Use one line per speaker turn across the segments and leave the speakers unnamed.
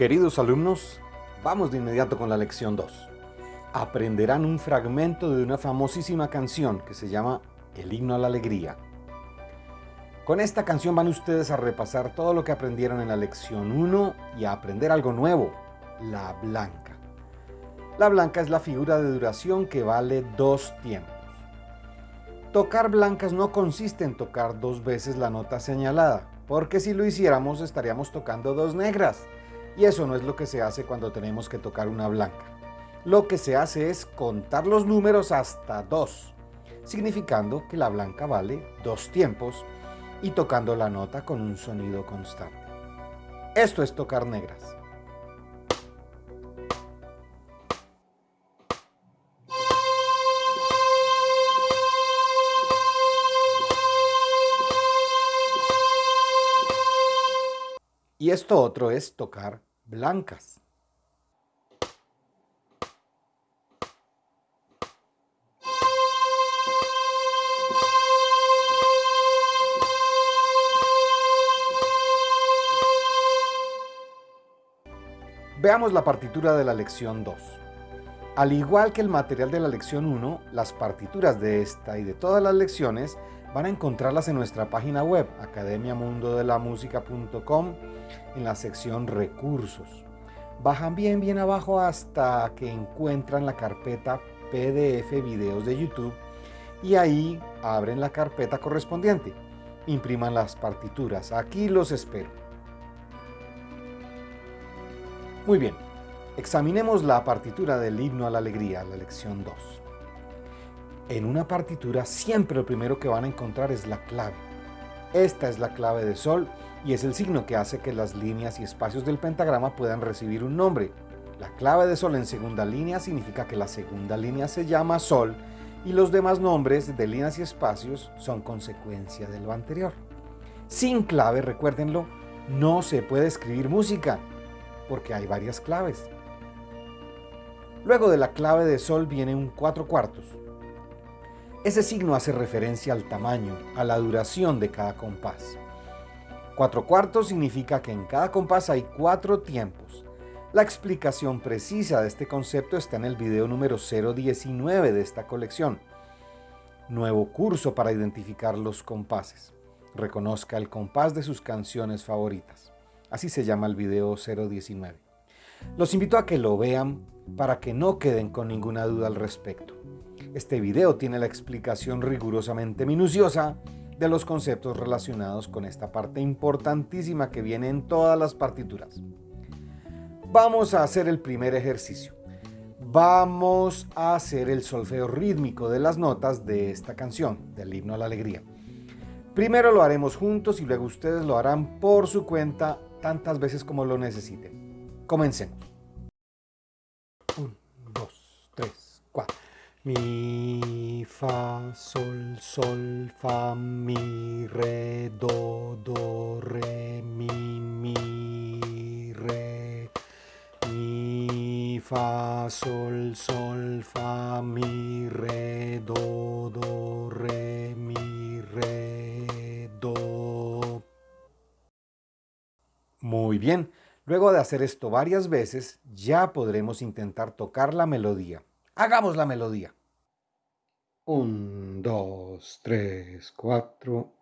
Queridos alumnos, vamos de inmediato con la lección 2. Aprenderán un fragmento de una famosísima canción que se llama El himno a la alegría. Con esta canción van ustedes a repasar todo lo que aprendieron en la lección 1 y a aprender algo nuevo, la blanca. La blanca es la figura de duración que vale dos tiempos. Tocar blancas no consiste en tocar dos veces la nota señalada, porque si lo hiciéramos estaríamos tocando dos negras y eso no es lo que se hace cuando tenemos que tocar una blanca. Lo que se hace es contar los números hasta 2, significando que la blanca vale dos tiempos y tocando la nota con un sonido constante. Esto es tocar negras. Y esto otro es tocar blancas. Veamos la partitura de la lección 2. Al igual que el material de la lección 1, las partituras de esta y de todas las lecciones van a encontrarlas en nuestra página web academiamundodelamusica.com en la sección recursos. Bajan bien bien abajo hasta que encuentran la carpeta PDF videos de YouTube y ahí abren la carpeta correspondiente. Impriman las partituras. Aquí los espero. Muy bien, examinemos la partitura del himno a la alegría, la lección 2. En una partitura siempre lo primero que van a encontrar es la clave. Esta es la clave de sol y es el signo que hace que las líneas y espacios del pentagrama puedan recibir un nombre. La clave de sol en segunda línea significa que la segunda línea se llama sol y los demás nombres de líneas y espacios son consecuencia de lo anterior. Sin clave, recuérdenlo, no se puede escribir música porque hay varias claves. Luego de la clave de sol viene un cuatro cuartos, ese signo hace referencia al tamaño, a la duración de cada compás. Cuatro cuartos significa que en cada compás hay cuatro tiempos. La explicación precisa de este concepto está en el video número 019 de esta colección. Nuevo curso para identificar los compases. Reconozca el compás de sus canciones favoritas. Así se llama el video 019. Los invito a que lo vean para que no queden con ninguna duda al respecto. Este video tiene la explicación rigurosamente minuciosa de los conceptos relacionados con esta parte importantísima que viene en todas las partituras. Vamos a hacer el primer ejercicio. Vamos a hacer el solfeo rítmico de las notas de esta canción, del himno a la alegría. Primero lo haremos juntos y luego ustedes lo harán por su cuenta tantas veces como lo necesiten. Comencemos. 1, 2, 3, 4. Mi, fa, sol, sol, fa, mi, re, do, do, re, mi, mi, re. Mi, fa, sol, sol, fa, mi, re, do, do, re, mi, re, do. Muy bien. Luego de hacer esto varias veces, ya podremos intentar tocar la melodía. Hagamos la melodía. Un, dos, tres, cuatro.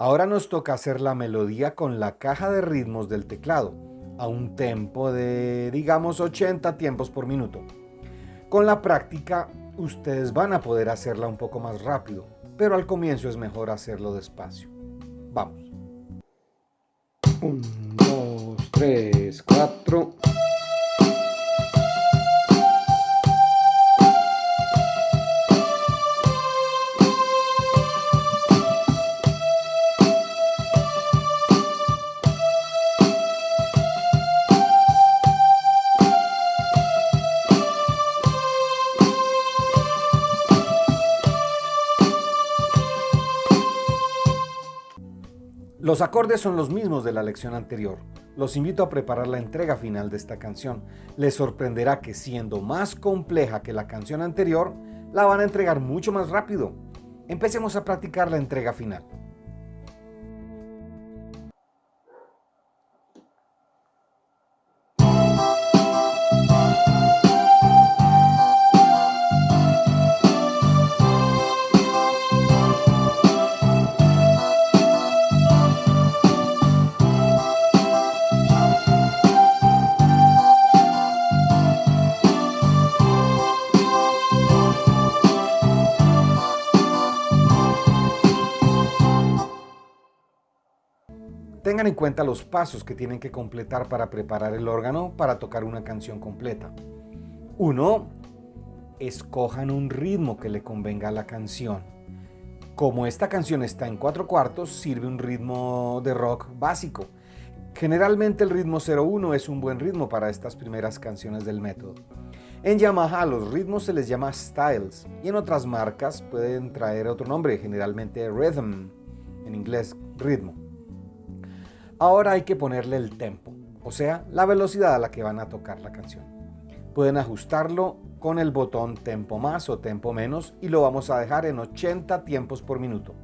Ahora nos toca hacer la melodía con la caja de ritmos del teclado, a un tempo de, digamos, 80 tiempos por minuto. Con la práctica, ustedes van a poder hacerla un poco más rápido, pero al comienzo es mejor hacerlo despacio. Vamos. 1, 2, 3, 4... Los acordes son los mismos de la lección anterior. Los invito a preparar la entrega final de esta canción. Les sorprenderá que siendo más compleja que la canción anterior, la van a entregar mucho más rápido. Empecemos a practicar la entrega final. Tengan en cuenta los pasos que tienen que completar para preparar el órgano para tocar una canción completa. 1. Escojan un ritmo que le convenga a la canción. Como esta canción está en cuatro cuartos, sirve un ritmo de rock básico. Generalmente el ritmo 01 es un buen ritmo para estas primeras canciones del método. En Yamaha los ritmos se les llama styles y en otras marcas pueden traer otro nombre, generalmente rhythm, en inglés ritmo. Ahora hay que ponerle el tempo, o sea, la velocidad a la que van a tocar la canción. Pueden ajustarlo con el botón tempo más o tempo menos y lo vamos a dejar en 80 tiempos por minuto.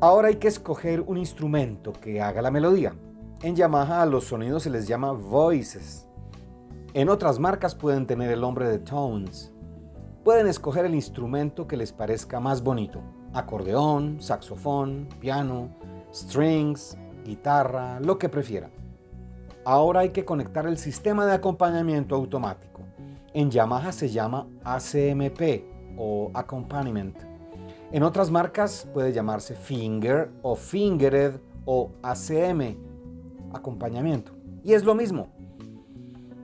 Ahora hay que escoger un instrumento que haga la melodía. En Yamaha a los sonidos se les llama voices. En otras marcas pueden tener el nombre de tones. Pueden escoger el instrumento que les parezca más bonito. Acordeón, saxofón, piano, strings, guitarra, lo que prefieran. Ahora hay que conectar el sistema de acompañamiento automático. En Yamaha se llama ACMP o Accompaniment. En otras marcas puede llamarse Finger o Fingered o ACM, acompañamiento. Y es lo mismo.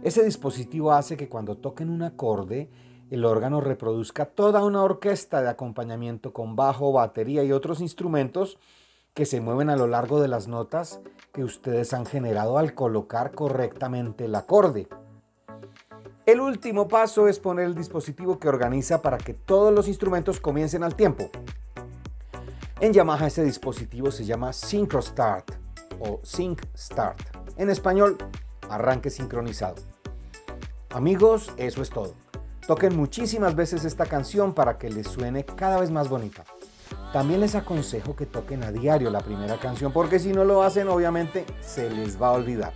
Ese dispositivo hace que cuando toquen un acorde, el órgano reproduzca toda una orquesta de acompañamiento con bajo, batería y otros instrumentos que se mueven a lo largo de las notas que ustedes han generado al colocar correctamente el acorde. El último paso es poner el dispositivo que organiza para que todos los instrumentos comiencen al tiempo. En Yamaha ese dispositivo se llama Synchro Start o Sync Start. En español, arranque sincronizado. Amigos, eso es todo. Toquen muchísimas veces esta canción para que les suene cada vez más bonita. También les aconsejo que toquen a diario la primera canción porque si no lo hacen obviamente se les va a olvidar.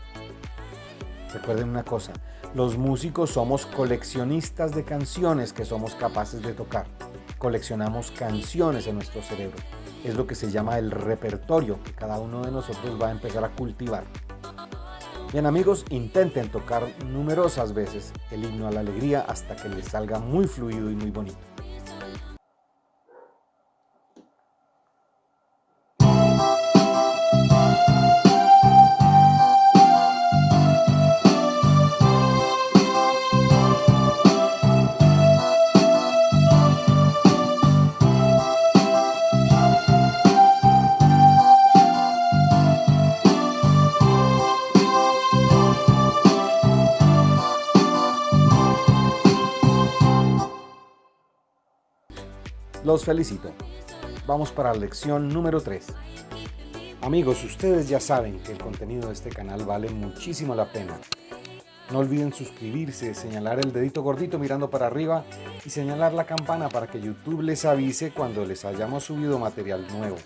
Recuerden una cosa, los músicos somos coleccionistas de canciones que somos capaces de tocar. Coleccionamos canciones en nuestro cerebro. Es lo que se llama el repertorio que cada uno de nosotros va a empezar a cultivar. Bien amigos, intenten tocar numerosas veces el himno a la alegría hasta que les salga muy fluido y muy bonito. Felicito. Vamos para la lección número 3. Amigos, ustedes ya saben que el contenido de este canal vale muchísimo la pena. No olviden suscribirse, señalar el dedito gordito mirando para arriba y señalar la campana para que YouTube les avise cuando les hayamos subido material nuevo.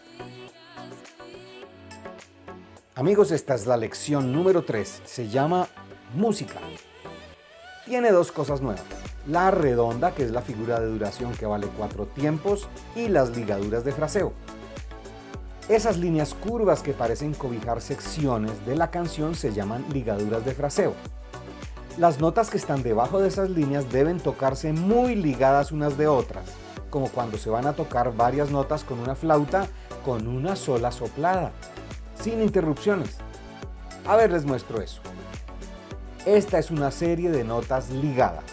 Amigos, esta es la lección número 3. Se llama Música. Tiene dos cosas nuevas la redonda, que es la figura de duración que vale cuatro tiempos, y las ligaduras de fraseo. Esas líneas curvas que parecen cobijar secciones de la canción se llaman ligaduras de fraseo. Las notas que están debajo de esas líneas deben tocarse muy ligadas unas de otras, como cuando se van a tocar varias notas con una flauta con una sola soplada, sin interrupciones. A ver, les muestro eso. Esta es una serie de notas ligadas.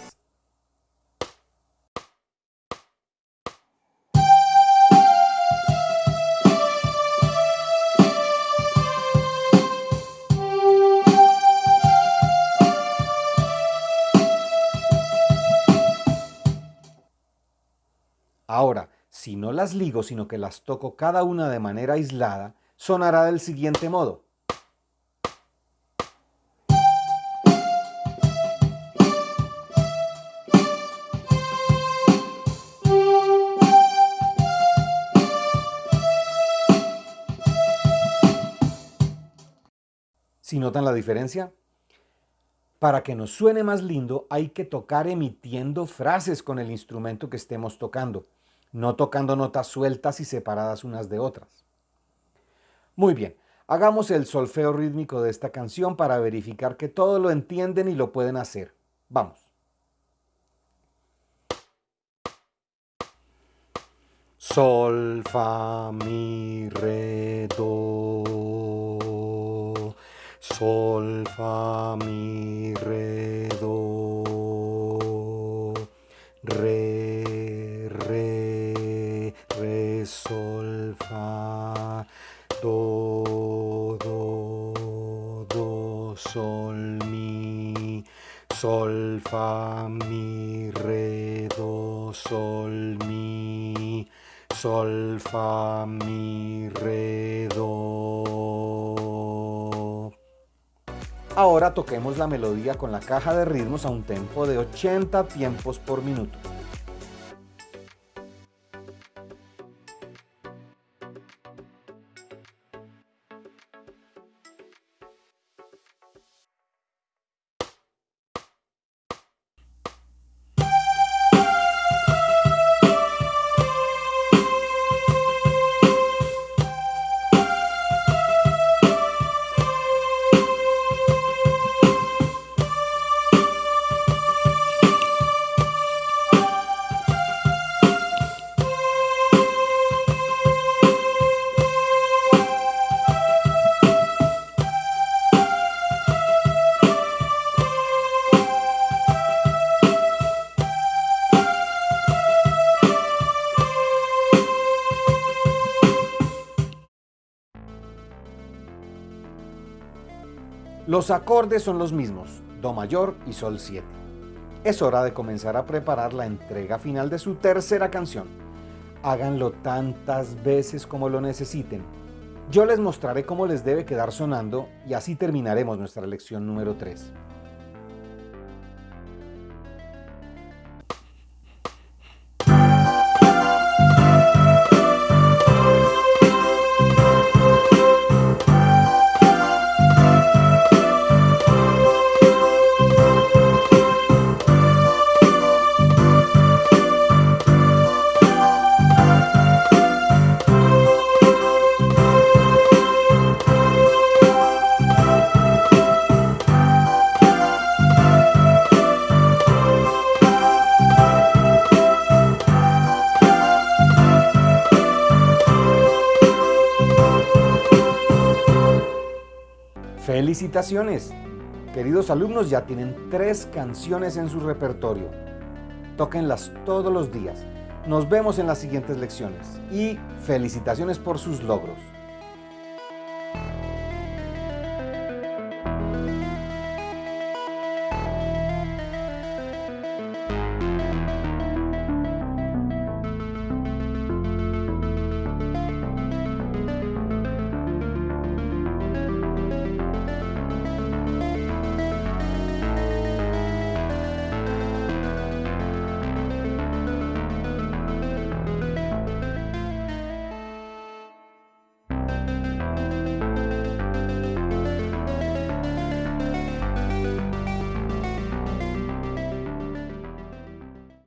Ahora, si no las ligo, sino que las toco cada una de manera aislada, sonará del siguiente modo. Si notan la diferencia? Para que nos suene más lindo hay que tocar emitiendo frases con el instrumento que estemos tocando, no tocando notas sueltas y separadas unas de otras. Muy bien, hagamos el solfeo rítmico de esta canción para verificar que todo lo entienden y lo pueden hacer. Vamos. Sol, fa, mi, re, do. Sol, fa, mi, re, do. Re, re, re, sol, fa. Do, do, do, sol, mi. Sol, fa, mi, re, do, sol, mi. Sol, fa, mi, re, do. Ahora toquemos la melodía con la caja de ritmos a un tempo de 80 tiempos por minuto. Los acordes son los mismos, Do mayor y Sol 7. Es hora de comenzar a preparar la entrega final de su tercera canción. Háganlo tantas veces como lo necesiten. Yo les mostraré cómo les debe quedar sonando y así terminaremos nuestra lección número 3. ¡Felicitaciones! Queridos alumnos, ya tienen tres canciones en su repertorio. Tóquenlas todos los días. Nos vemos en las siguientes lecciones y felicitaciones por sus logros.